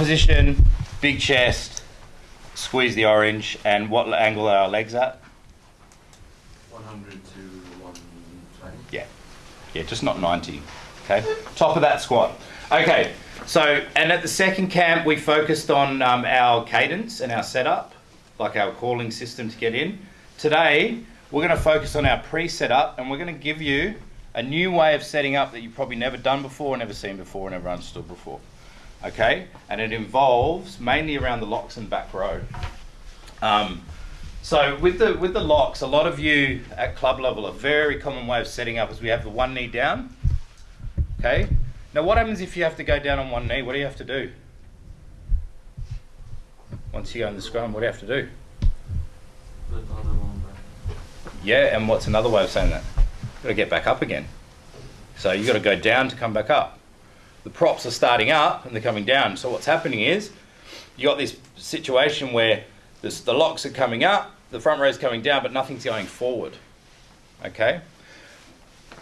position, big chest, squeeze the orange, and what angle are our legs at? 100 to 120. Yeah, yeah, just not 90. Okay, top of that squat. Okay, so and at the second camp we focused on um, our cadence and our setup, like our calling system to get in. Today we're going to focus on our pre-setup and we're going to give you a new way of setting up that you've probably never done before, never seen before, never understood before. Okay, and it involves mainly around the locks and back row. Um, so with the with the locks, a lot of you at club level, a very common way of setting up is we have the one knee down. Okay. Now what happens if you have to go down on one knee? What do you have to do? Once you go in the scrum, what do you have to do? Put the other one back. Yeah, and what's another way of saying that? You've Got to get back up again. So you've got to go down to come back up. The props are starting up and they're coming down. So what's happening is you got this situation where this, the locks are coming up, the front row is coming down, but nothing's going forward. Okay.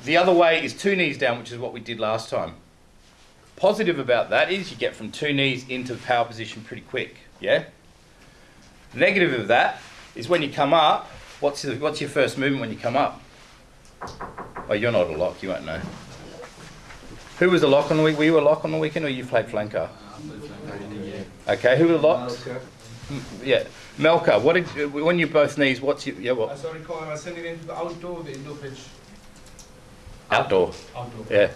The other way is two knees down, which is what we did last time. Positive about that is you get from two knees into the power position pretty quick. Yeah. Negative of that is when you come up. What's the, what's your first movement when you come up? Oh, you're not a lock. You won't know. Who was a lock on the week? Were you a lock on the weekend, or you played flanker? Okay, who were the locks? M- Yeah, Melka. What did you, when you both knees? What's your yeah? What? I What saw Colin, I sent it into the outdoor, the indoor pitch. outdoor? Outdoor. Yeah.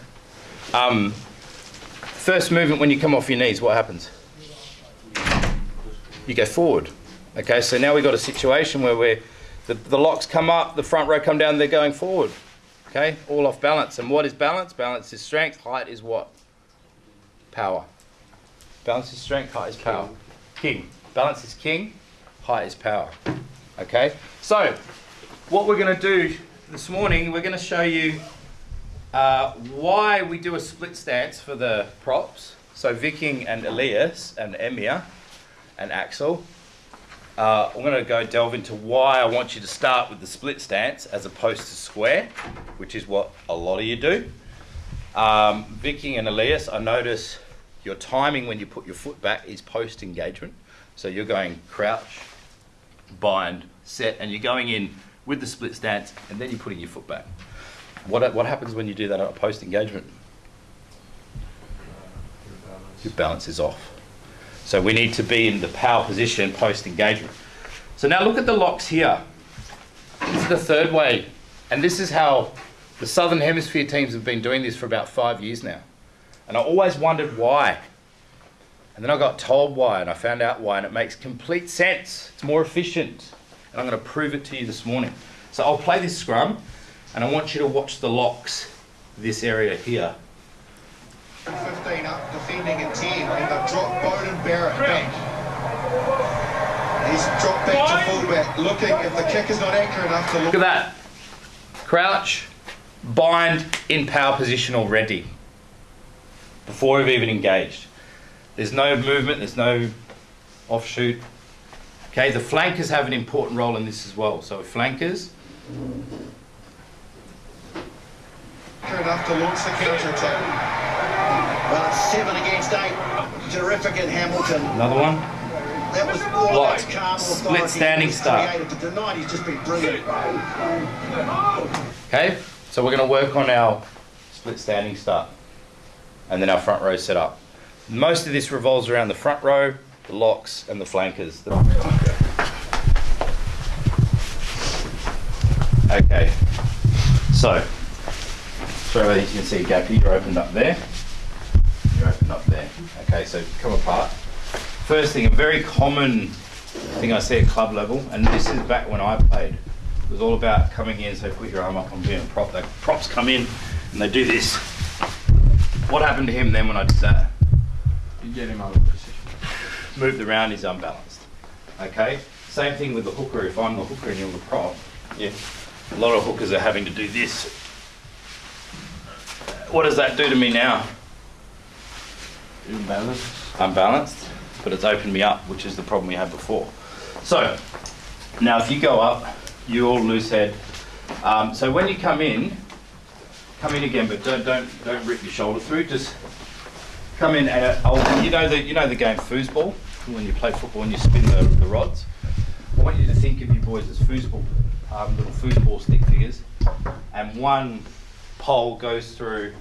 Um, first movement when you come off your knees, what happens? You go forward. Okay, so now we've got a situation where we're, the, the locks come up, the front row come down, they're going forward. Okay, all off balance. And what is balance? Balance is strength, height is what? Power. Balance is strength, height is power. King. Balance is king, height is power. Okay, so what we're going to do this morning, we're going to show you uh, why we do a split stance for the props. So Viking and Elias and Emir and Axel. Uh, I'm going to go delve into why I want you to start with the split stance as opposed to square, which is what a lot of you do. Um, Viking and Elias, I notice your timing when you put your foot back is post engagement. So you're going crouch, bind, set, and you're going in with the split stance, and then you're putting your foot back. What, what happens when you do that at a post engagement? Your balance is off. So we need to be in the power position post engagement. So now look at the locks here. This is the third way, and this is how the Southern Hemisphere teams have been doing this for about five years now. And I always wondered why. And then I got told why, and I found out why, and it makes complete sense. It's more efficient. And I'm going to prove it to you this morning. So I'll play this scrum, and I want you to watch the locks, this area here. 15 up, defending a 10, and they've dropped Beauden Barrett back. He's dropped back to fullback, looking if the kick is not accurate enough to look. Look at that. Crouch, bind in power position already. Before we've even engaged. There's no movement, there's no offshoot. Okay, the flankers have an important role in this as well. So flankers, Accurate enough to launch the counter attack. Well, it's seven against eight. Terrific in Hamilton. another one. That was all Lock. that's calm Split standing start. created. To deny he's just been brilliant. Okay, so we're going to work on our split standing start and then our front row set up. Most of this revolves around the front row, the locks, and the flankers. Okay, so sorry you can see Gappy, you're opened up there. Up there. Okay, so come apart. First thing, a very common thing I see at club level, and this is back when I played. It was all about coming in, so put your arm up on being a prop. The props come in and they do this. What happened to him then when I did that? You get him out of position. Moved around, he's unbalanced. Okay? Same thing with the hooker. If I'm the hooker and you're the prop, yeah. A lot of hookers are having to do this. What does that do to me now? Imbalance. unbalanced, but it's opened me up, which is the problem we had before. So, now if you go up, you all loose head. Um, so when you come in, come in again, but don't don't don't rip your shoulder through. Just come in and I'll, you know the you know the game foosball when you play football and you spin the, the rods. I want you to think of you boys as foosball, um, little foosball stick figures, and one pole goes through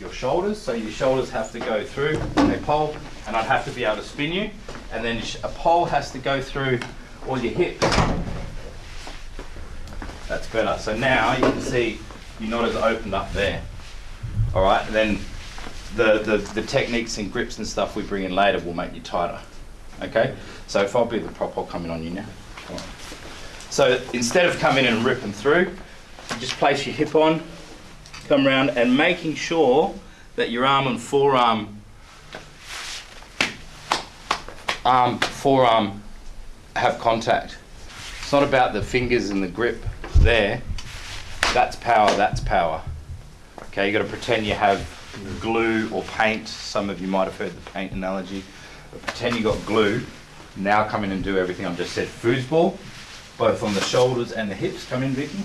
your shoulders, so your shoulders have to go through a pole, and I'd have to be able to spin you, and then a pole has to go through all your hips. That's better. So now you can see you're not as opened up there. All right, and then the, the, the techniques and grips and stuff we bring in later will make you tighter. Okay, so if I'll be the prop, I'll come in on you now. So instead of coming in and ripping through, just place your hip on, come around and making sure that your arm and forearm arm forearm have contact. It's not about the fingers and the grip there. That's power, that's power. Okay, you got to pretend you have glue or paint. Some of you might have heard the paint analogy. But pretend you got glue. Now come in and do everything I've just said. Foosball, both on the shoulders and the hips. Come in, Vicky.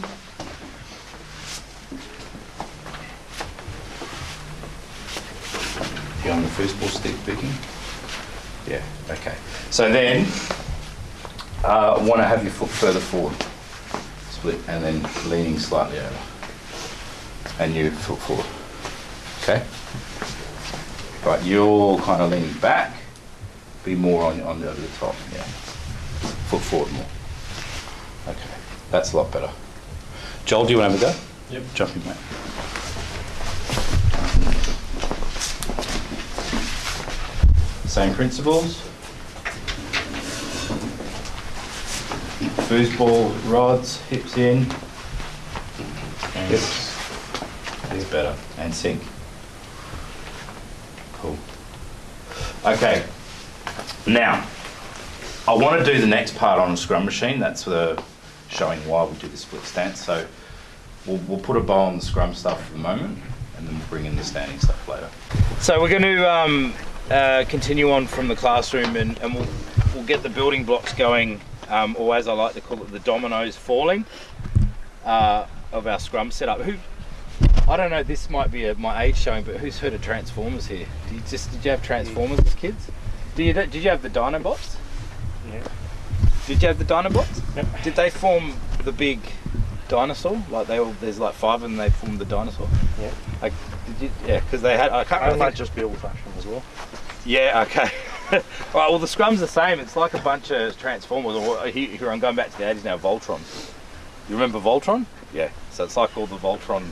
On the first ball stick, picking? Yeah, okay. So then, uh, want to have your foot further forward. Split and then leaning slightly over. And you foot forward. Okay? Right, you're kind of leaning back. Be more on, on the, over the top, yeah. Foot forward more. Okay, that's a lot better. Joel, do you want to have a go? Yep. Jump in, mate. Same principles. Foosball rods, hips in. Hips. Is better. And sink. Cool. Okay. Now, I want to do the next part on a scrum machine. That's the showing why we do the split stance. So we'll, we'll put a bow on the scrum stuff for the moment, and then we'll bring in the standing stuff later. So we're going to um, uh, continue on from the classroom, and, and we'll we'll get the building blocks going, um, or as I like to call it, the dominoes falling uh, of our scrum setup. Who I don't know. This might be a, my age showing, but who's heard of Transformers here? Did you just did you have Transformers as kids? Did you did you have the Dinobots? Yeah. Did you have the Dinobots? Yep. Did they form the big dinosaur? Like they all, there's like five of them. They formed the dinosaur. Yeah. Like, did you? Yeah, because they had. I can't I might just be old fashioned as well. Yeah, okay. right, well, the scrum's the same. It's like a bunch of Transformers, or uh, here, here I'm going back to the 80s now, Voltron. You remember Voltron? Yeah. So it's like all the Voltron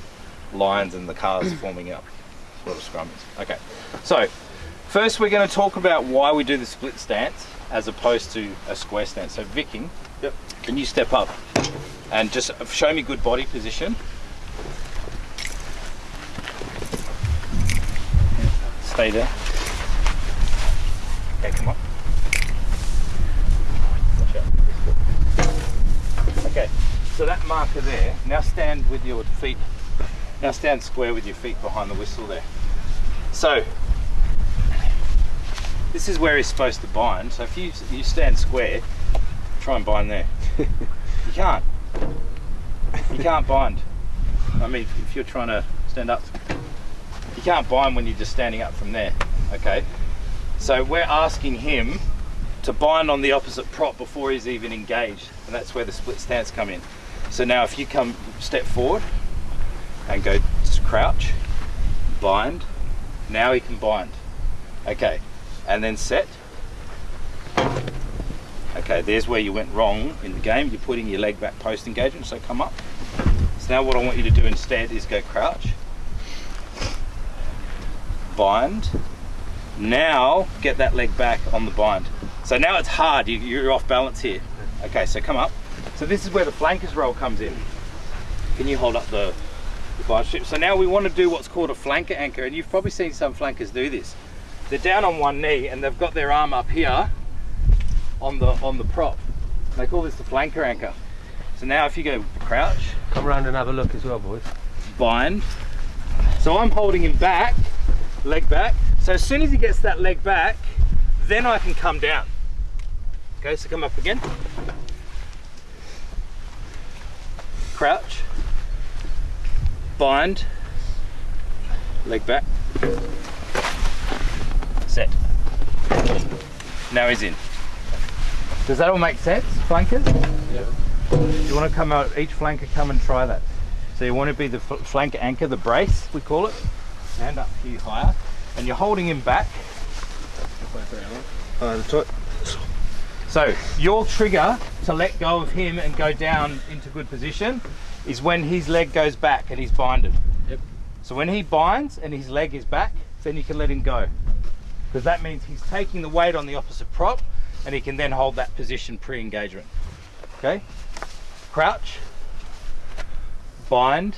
lines and the cars forming up. That's what a scrum is. Okay. So, first we're going to talk about why we do the split stance as opposed to a square stance. So, Viking, Yep. can you step up and just show me good body position? Stay there. Okay, come on. Watch out. Okay, so that marker there, now stand with your feet, now stand square with your feet behind the whistle there. So, this is where he's supposed to bind. So if you, you stand square, try and bind there. you can't. You can't bind. I mean, if you're trying to stand up, you can't bind when you're just standing up from there. Okay. So we're asking him to bind on the opposite prop before he's even engaged, and that's where the split stance come in. So now, if you come step forward and go crouch, bind. Now he can bind. Okay, and then set. Okay, there's where you went wrong in the game. You're putting your leg back post engagement, so come up. So now what I want you to do instead is go crouch, bind. Now get that leg back on the bind. So now it's hard, you, you're off balance here. Okay, so come up. So this is where the flankers roll comes in. Can you hold up the, the bind strip? So now we want to do what's called a flanker anchor, and you've probably seen some flankers do this. They're down on one knee and they've got their arm up here on the on the prop. They call this the flanker anchor. So now if you go crouch, Come around and have a look as well, boys. bind. So I'm holding him back, leg back. So as soon as he gets that leg back, then I can come down. Okay, so come up again. Crouch. Bind. Leg back. Set. Now he's in. Does that all make sense, flankers? Yeah. You want to come out, each flanker come and try that. So you want to be the fl- flank anchor, the brace, we call it. Stand up here higher. And you're holding him back. Uh, so your trigger to let go of him and go down into good position is when his leg goes back and he's binded. Yep. So when he binds and his leg is back, then you can let him go. Because that means he's taking the weight on the opposite prop and he can then hold that position pre-engagement. Okay? Crouch. Bind.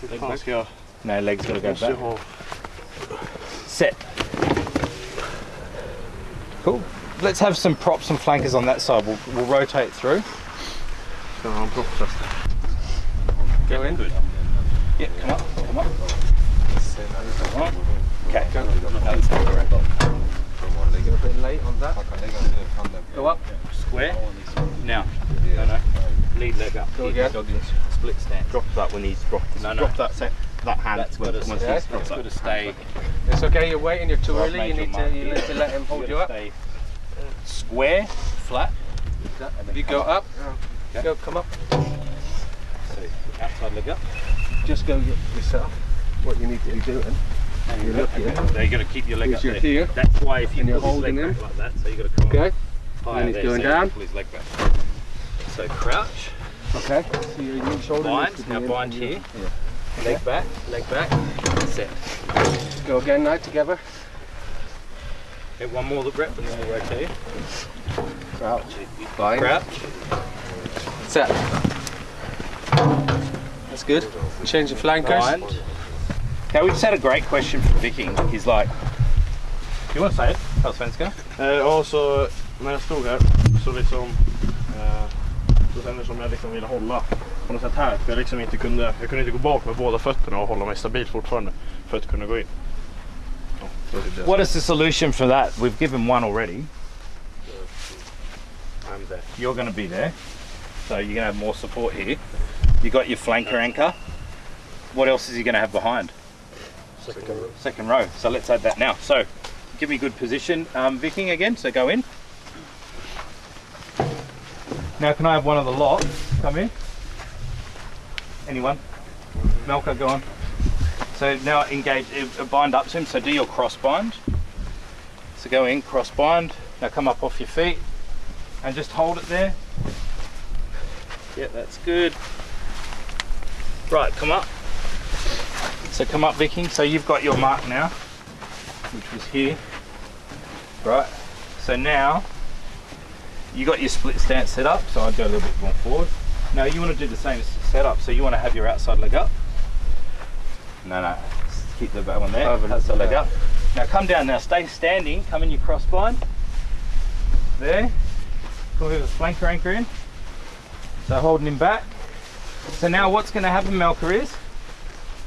Fan ska jag... No, legs gotta go back. Ha... Set. Cool. Let's have some props and flankers on that side. We'll, we'll rotate through. Ska ha en propptest. Go in. Yeah, come up, come up. Okay. That's correct. Get a bit late on that. Go up. Square. Now. No, no. Lead leg up. Go again. Split stance. Drop that when he's dropped. No, no. Drop that set, that hand That's when, got to, Yeah. he's that's got to stay. It's okay, you're waiting, you're too Well, early, you need to, you need to let him hold you up. Stay square, flat. If you go up, Okay. go, come up. So outside leg up. Just go yourself, what you need to be doing. And You look here. There, you got to keep your leg Is up your there. here. That's why if you And you're pull his leg holding back like that, so you've got to come Okay, higher And he's there, going so down. Pull his leg back. So crouch, okay. So your, your shoulder bind. needs to be Now in bind and your- here. Leg back, leg back. Set. Go again now, together. Okay, one more look rep and then we'll rotate. Crouch. Bind. Crouch. Set. That's good. Change the flankers. Bind. Okay, we just had a great question from Viking. He's like, you want to say it? Allsvenska? Eh, ja, så när jag stod här så liksom eh, så kändes det som jag liksom ville hålla på något sätt här. För jag liksom inte kunde, jag kunde inte gå bak med båda fötterna och hålla mig stabil fortfarande för att kunna gå in. Ja, så är det. What is the solution for that? We've given one already. I'm there. You're going to be there. So you're going to have more support here. You got your flanker anchor. What else is he going to have behind? Second row. Second row. So let's add that now. So give me good position, um, Viking again. So go in. Now can I have one of the lot come in? Anyone? Melka, go on. So now engage, uh, bind up to him. So do your cross bind. So go in, cross bind. Now come up off your feet and just hold it there. Yeah, that's good. Right, come up. So come up, Viking. So you've got your mark now, which was here. Right. So now you got your split stance set up. So I'd go a little bit more forward. Now you want to do the same setup. So you want to have your outside leg up. No, no. Just keep the back one there. Over- Outside leg up. Now come down. Now stay standing. Come in your cross bind. There. With a flanker anchor in. So holding him back. So now what's going to happen, Melka, is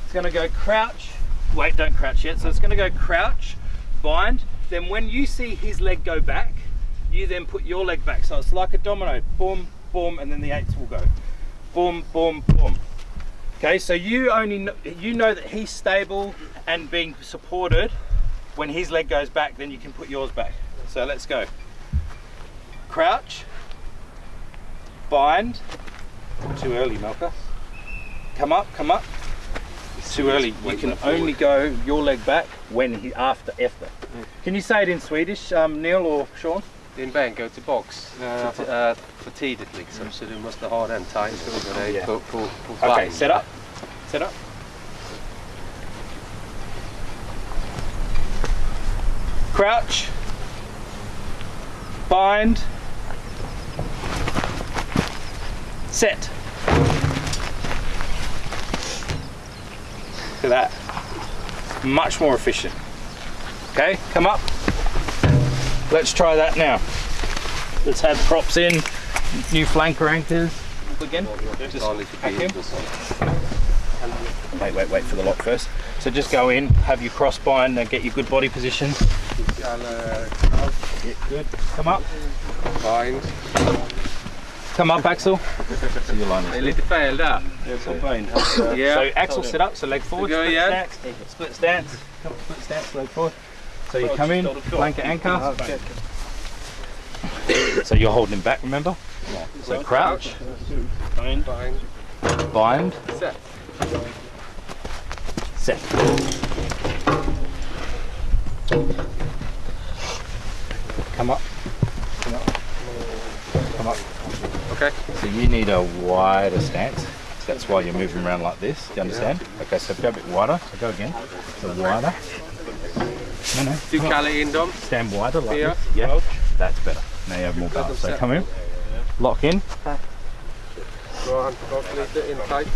it's going to go crouch. Wait, don't crouch yet. So it's going to go crouch, bind. Then when you see his leg go back, you then put your leg back. So it's like a domino. Boom, boom, and then the eights will go. Boom, boom, boom. Okay, so you only know, you know that he's stable and being supported. When his leg goes back, then you can put yours back. So let's go. Crouch, bind. Too early, Melka. Come up, come up. It's Too early. You can only go your leg back when he after after. Can you say it in Swedish, um, Neil or Sean? Din ben, go to box. Uh, uh, för tidigt liksom, så du måste ha den tajt över dig på, på, på Okay, vagn. set up. Set up. Crouch. Bind. Set. Look at that. Much more efficient. Okay, come up. Let's try that now. Let's have props in, new flanker anchors. Again, just Ta lite pack him. bild och sånt. Wait, wait, wait for the lock first. So just go in, have your cross bind, and get your good body position. Eller good. Come up. bind. Come up, Axel. So your line Det är lite fel där. So Axel sit up, so leg forward. Go split stance. Split stance. Come, split stance, leg forward. So you come in, flanker anchor. So you're holding him back, remember? So crouch, Bind. Bind. bind, Set. set. Come up. Come up. Come up. Okay. So you need a wider stance. That's why you're moving around like this. Do you understand? Okay, so go a bit wider. So go again. So wider. No, no. Du come on. in dem. Stand wider like Yeah. this. Yeah. That's better. Now you have more balance. So come in. Lock in. Dra han tillbaka lite, in tight.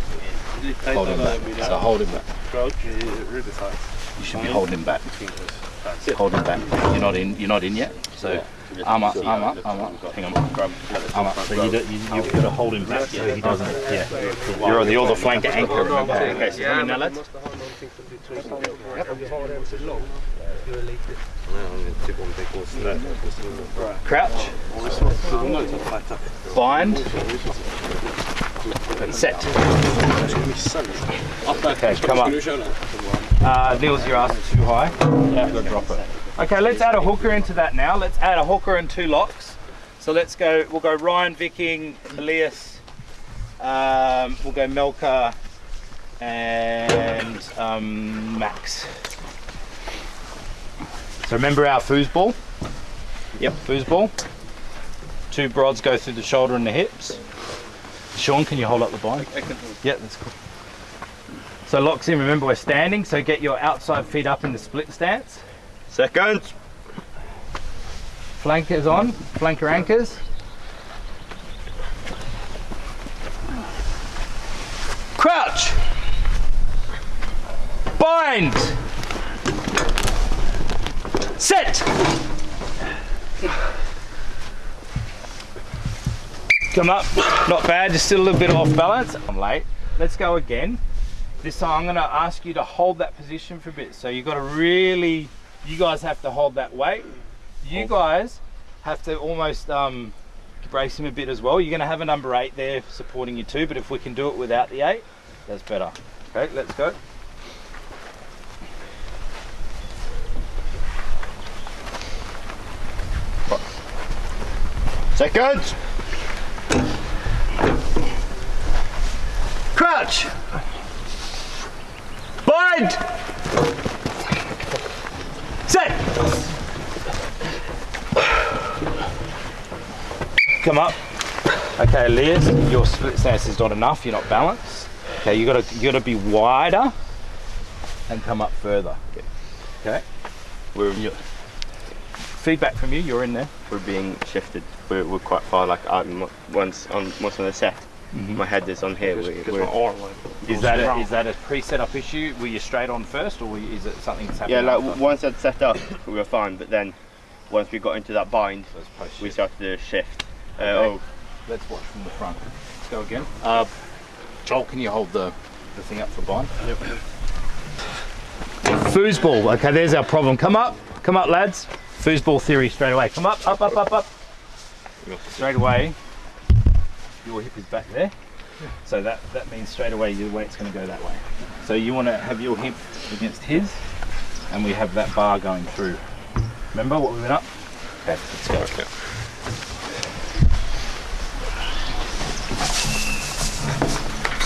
Hold him back. So hold him back. Crouch, really tight. You should be holding him back. Hold him back. You're not in. You're not in yet. So arm up, arm up, arm up. Hang on. Arm up. So you, do, you you've got to hold him back so he doesn't. Yeah. You're the other flank anchor. Remember? Okay. So come in now, men du lads. måste ha någonting som du trycker på. Om du har en så lång, du är lite... Crouch. Bind. Set. Okay, come up. Uh, Neil's your ass is too high. You've got to drop it. Okay, let's add a hooker into that now. Let's add a hooker and two locks. So let's go, we'll go Ryan, Viking, Elias, um, we'll go Melka and um, Max. So remember our foosball? Yep, foosball. Two broads go through the shoulder and the hips. Sean, can you hold up the bind? I can Yeah, that's cool. So locks in, remember we're standing, so get your outside feet up in the split stance. Seconds. Flankers on, flanker anchors. Crouch. Bind. Set. Come up, not bad, just still a little bit off balance. I'm late. Let's go again. This time I'm gonna ask you to hold that position for a bit. So you've gotta really, you guys have to hold that weight. You guys have to almost um, brace him a bit as well. You're gonna have a number eight there supporting you too, but if we can do it without the eight, that's better. Okay, let's go. Seconds. Crouch. Bind. Set. Come up. Okay, Liz, your split stance is not enough. You're not balanced. Okay, you gotta you gotta be wider and come up further. Okay. We're, Feedback from you. You're in there. we're being shifted. We're, we're quite far. Like I'm once on most of the set, my head is on here. We're, Because we're, my arm like Is goes that a, around. is that a pre-set up issue? Were you straight on first, or were you, is it something that's happening? yeah, like after? once I'd set up, we were fine. But then once we got into that bind, So we shift. started to shift. Uh, Okay. Oh, Let's watch from the front. Let's go again. Uh, Joel, can you hold the, the thing up for bind? Yep. Foosball. Okay, there's our problem. Come up. Come up, lads. Foosball theory straight away. Come up, up, up, up, up. Straight away. Your hip is back there. So that, that means straight away your weight's going to go that way. So you want to have your hip against his, and we have that bar going through. Remember what we went up? Okay, let's go. Okay.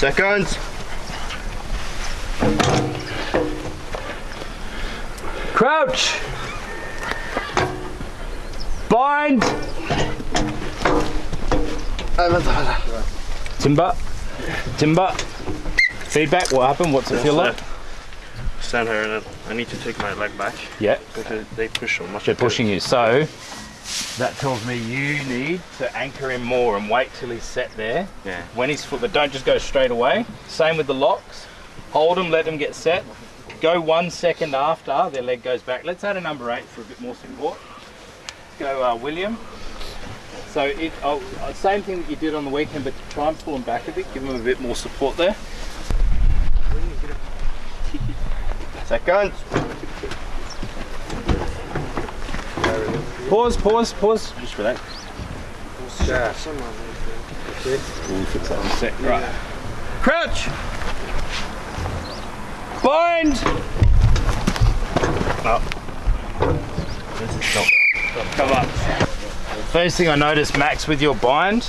seconds. Crouch. Bind. Timber. Timber. Feedback. What happened? What's it feel like? Stand here and I need to take my leg back Yeah. because they push so much. They're pushing you. So that tells me you need to anchor him more and wait till he's set there. Yeah. When he's foot, but don't just go straight away. Same with the locks. Hold them, let them get set. Go one second after their leg goes back. Let's add a number eight for a bit more support. Go, uh, William. So it, oh, uh, same thing that you did on the weekend, but try and pull him back a bit. Give him a bit more support there. Second. Pause, pause, pause. Just relax. Fix that in a. Right. Crouch. Bind. Up. Come up. First thing I noticed, Max, with your bind,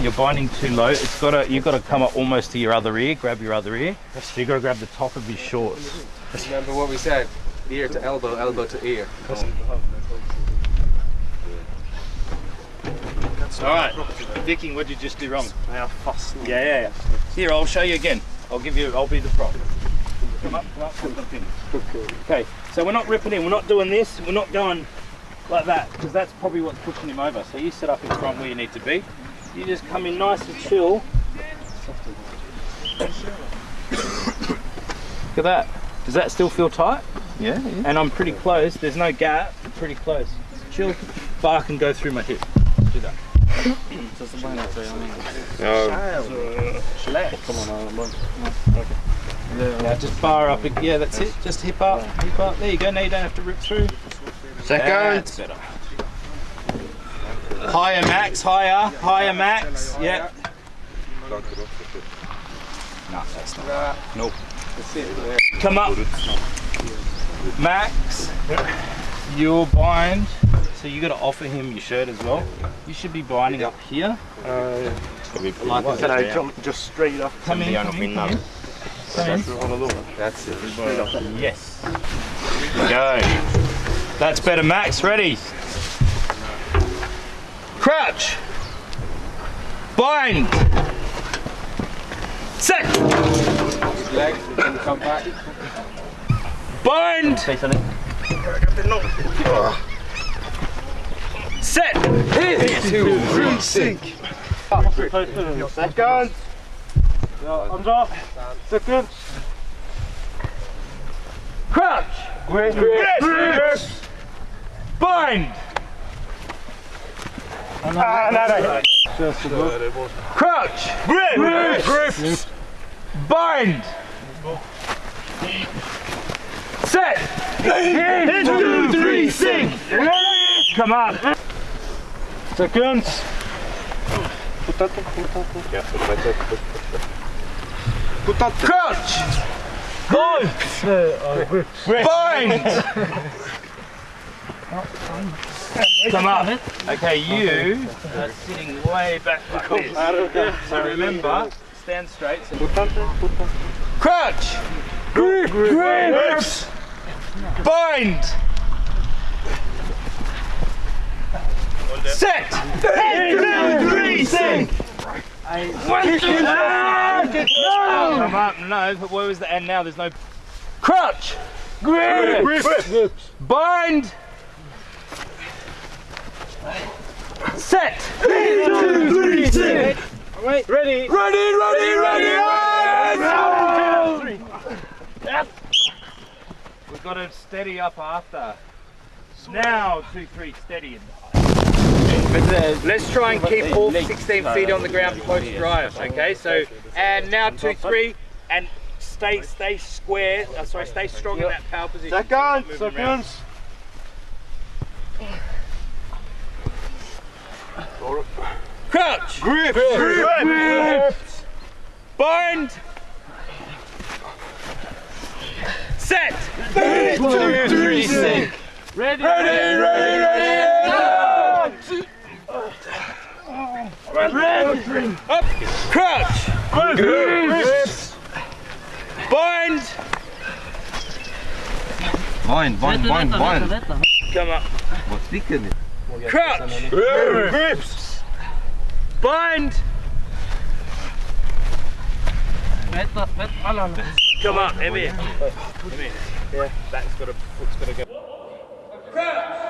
you're binding too low. It's gotta you've got to come up almost to your other ear. Grab your other ear. So you got to grab the top of your shorts. Remember what we said? Ear to elbow, elbow to ear. All right, Vicky, what did you just do wrong? Yeah, yeah, yeah. Here, I'll show you again. I'll give you. I'll be the prop. Come up, come up, come up. Okay, so we're not ripping in. We're not doing this. We're not going like that because that's probably what's pushing him over. So you sit up in front where you need to be. You just come in nice and chill. Look at that. Does that still feel tight? Yeah, yeah. And I'm pretty close. There's no gap. Pretty close. Chill. Bar can go through my hip. Do that. Yeah, just bar up. Yeah, that's it. Just hip up, hip up. There you go. Now you don't have to rip through. That's better. Higher max, higher, higher max. Yep. No, that's not. Nope. Come up. Max, you'll bind. So you got to offer him your shirt as well. You should be binding up here. Like Can I jump just straight up? Come in, come in, come in. Come in. That's it. Yes. Go. That's better, Max. Ready. Crouch. Bind. Set. Leg, then come back. Bind. Set. Two, three, sink. Second. Ja, andra. Second. Crouch. Grip. Grip. Bind. Ah, nej, nej. Crouch. Grip. Grip. Bind. Set. Two, three, sink. Come on. Seconds. Put that. Put that. Put that. Crouch. Bind. Bind. Come up. Okay, you are sitting way back like this. So remember, stand straight. So Crouch. Grip. Grips. Bind. Set. One, two, three, sink. One, two, three. Come up. No, but where was the end now? There's no. Crouch. Grip. Bind. Set. One, two, three, sink. Wait. Ready. Ready, ready, ready. ready. We've got to steady up after. Now, two, three, steady. Let's try and keep all 16 feet on the ground post drive. Okay, so and now two, three, and stay, stay square. Uh, sorry, stay strong in that power position. Second. Moving around. Seconds. Crouch. Grip. Grip. grip Bind. Set. Two, three, sink. Ready, ready, ready, ready. Ready. Up. Crouch. Grip. Bind. Bind, bind, bind, bind. Come up. Crouch. Grips. Bind. Come up, Emmy. Come here. Yeah, back's got to, foot's got to go. Crouch.